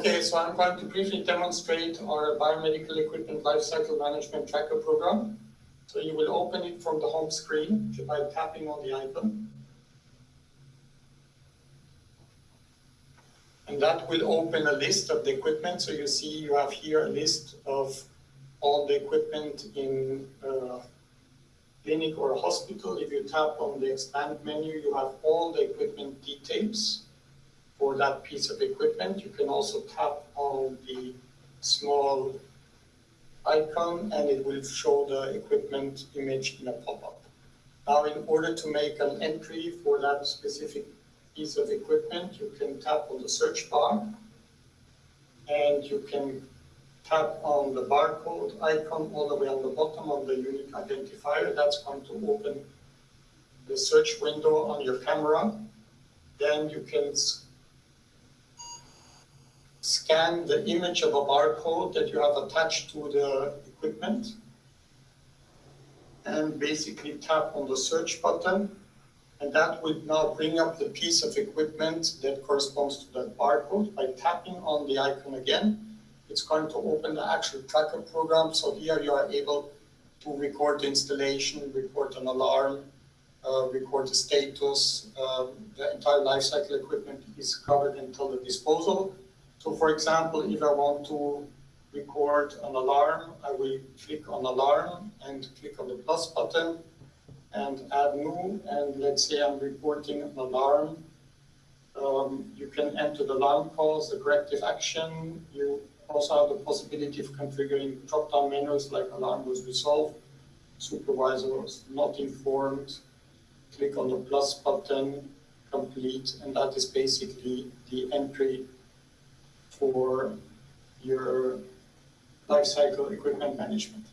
Okay, so I'm going to briefly demonstrate our biomedical equipment lifecycle management tracker program. So you will open it from the home screen by tapping on the icon. And that will open a list of the equipment. So you see you have here a list of all the equipment in a clinic or a hospital. If you tap on the expand menu, you have all the equipment details for that piece of equipment. You can also tap on the small icon and it will show the equipment image in a pop-up. Now, in order to make an entry for that specific piece of equipment, you can tap on the search bar and you can tap on the barcode icon all the way on the bottom of the unique identifier. That's going to open the search window on your camera. Then you can scan the image of a barcode that you have attached to the equipment and basically tap on the search button and that would now bring up the piece of equipment that corresponds to that barcode. By tapping on the icon again, it's going to open the actual tracker program. So here you are able to record the installation, record an alarm, uh, record the status. Uh, the entire lifecycle equipment is covered until the disposal. So for example, if I want to record an alarm, I will click on alarm and click on the plus button and add new. And let's say I'm reporting an alarm. Um, you can enter the alarm calls, the corrective action. You also have the possibility of configuring drop-down menus like alarm was resolved, supervisor was not informed, click on the plus button, complete, and that is basically the entry for your lifecycle equipment management.